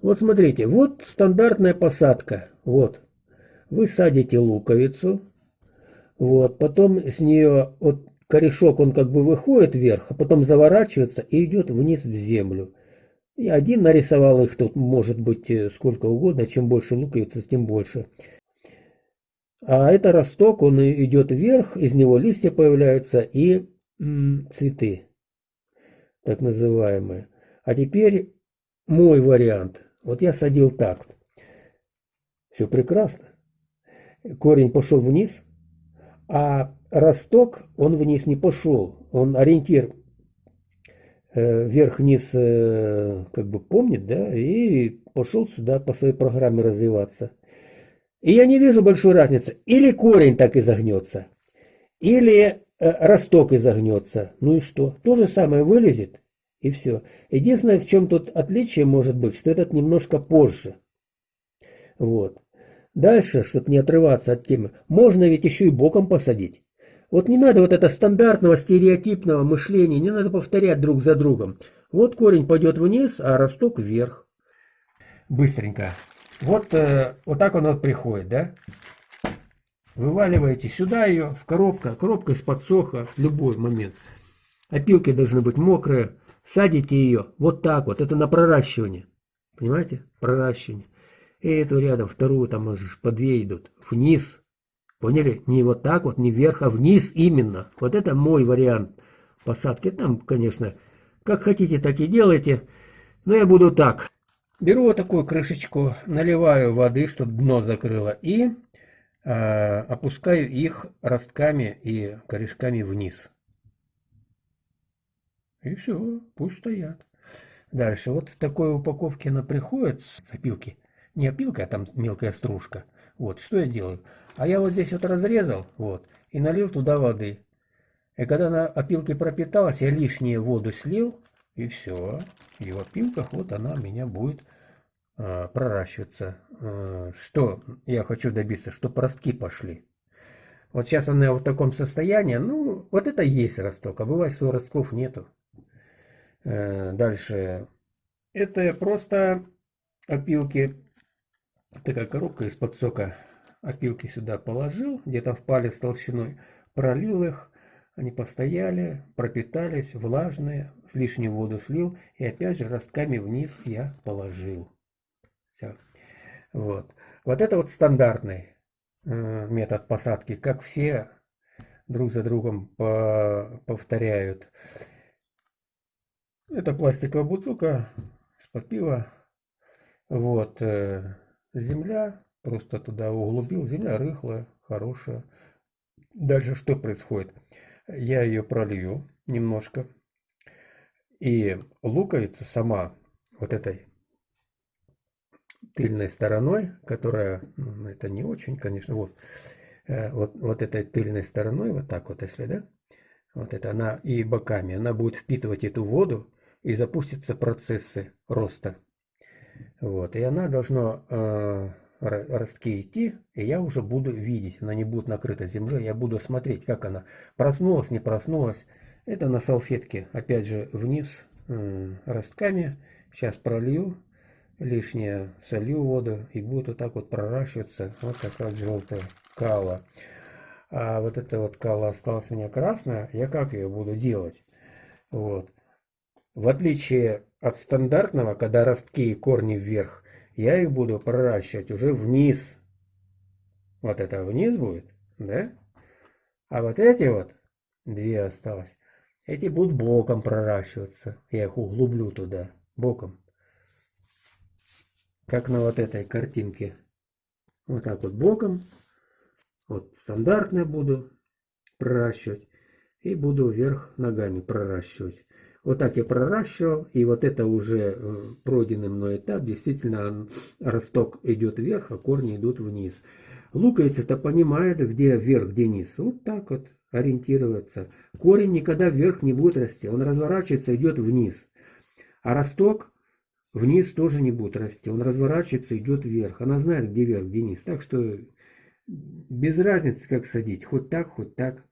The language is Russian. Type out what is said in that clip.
Вот смотрите, вот стандартная посадка. Вот. Вы садите луковицу. Вот. Потом с нее вот корешок, он как бы выходит вверх, а потом заворачивается и идет вниз в землю. Я один нарисовал их тут, может быть, э, сколько угодно. Чем больше луковицы, тем больше. А это росток, он идет вверх, из него листья появляются и цветы, так называемые. А теперь мой вариант. Вот я садил так. Все прекрасно. Корень пошел вниз, а росток, он вниз не пошел. Он ориентир э, вверх-вниз э, как бы помнит, да, и пошел сюда по своей программе развиваться. И я не вижу большой разницы. Или корень так изогнется, или э, росток изогнется. Ну и что? То же самое вылезет, и все. Единственное, в чем тут отличие может быть, что этот немножко позже. Вот. Дальше, чтобы не отрываться от темы, можно ведь еще и боком посадить. Вот не надо вот это стандартного стереотипного мышления, не надо повторять друг за другом. Вот корень пойдет вниз, а росток вверх. Быстренько. Вот, э, вот так он вот приходит, да? Вываливаете сюда ее, в коробка, коробка из-под соха, в любой момент. Опилки должны быть мокрые. Садите ее вот так вот, это на проращивание. Понимаете? Проращивание. И эту рядом, вторую там по две идут. Вниз. Поняли? Не вот так вот, не вверх, а вниз именно. Вот это мой вариант посадки. Там, конечно, как хотите, так и делайте. Но я буду так. Беру вот такую крышечку, наливаю воды, чтобы дно закрыло. И э, опускаю их ростками и корешками вниз. И все, пусть стоят. Дальше, вот в такой упаковке она приходит с опилки. Не опилка, а там мелкая стружка. Вот, что я делаю? А я вот здесь вот разрезал, вот, и налил туда воды. И когда она опилкой пропиталась, я лишнюю воду слил, и все. И в опилках вот она у меня будет э, проращиваться. Э, что я хочу добиться? Чтобы ростки пошли. Вот сейчас она в таком состоянии. Ну, вот это есть росток. А бывает, что ростков нету. Э, дальше. Это просто опилки. Такая коробка из-под сока. Опилки сюда положил, где-то в палец толщиной. Пролил их. Они постояли, пропитались, влажные, с лишней воду слил. И опять же ростками вниз я положил. Все. Вот. Вот это вот стандартный э, метод посадки. Как все друг за другом по повторяют. Это пластиковая бутылка из-под пива. Вот. Э, земля. Просто туда углубил. Земля рыхлая, хорошая. Дальше что происходит? Я ее пролью немножко. И луковица сама вот этой тыльной стороной, которая, ну, это не очень, конечно, вот, э, вот, вот этой тыльной стороной, вот так вот, если, да, вот это она и боками, она будет впитывать эту воду, и запустятся процессы роста. Вот, и она должна э, ростки идти, и я уже буду видеть, она не будет накрыта землей, я буду смотреть, как она проснулась, не проснулась. Это на салфетке, опять же, вниз э, ростками. Сейчас пролью, лишнее солью воду, и будет вот так вот проращиваться, вот как раз желтая кала. А вот эта вот кала осталась у меня красная, я как ее буду делать? Вот. В отличие от стандартного, когда ростки и корни вверх, я их буду проращивать уже вниз. Вот это вниз будет, да? А вот эти вот, две осталось, эти будут боком проращиваться. Я их углублю туда, боком. Как на вот этой картинке. Вот так вот боком. Вот стандартные буду проращивать. И буду вверх ногами проращивать. Вот так я проращивал, и вот это уже э, пройденный мной этап, действительно росток идет вверх, а корни идут вниз. Луковица-то понимает, где вверх, где низ. Вот так вот ориентироваться. Корень никогда вверх не будет расти, он разворачивается, идет вниз. А росток вниз тоже не будет расти, он разворачивается, идет вверх. Она знает, где вверх, где низ. Так что без разницы, как садить, хоть так, хоть так.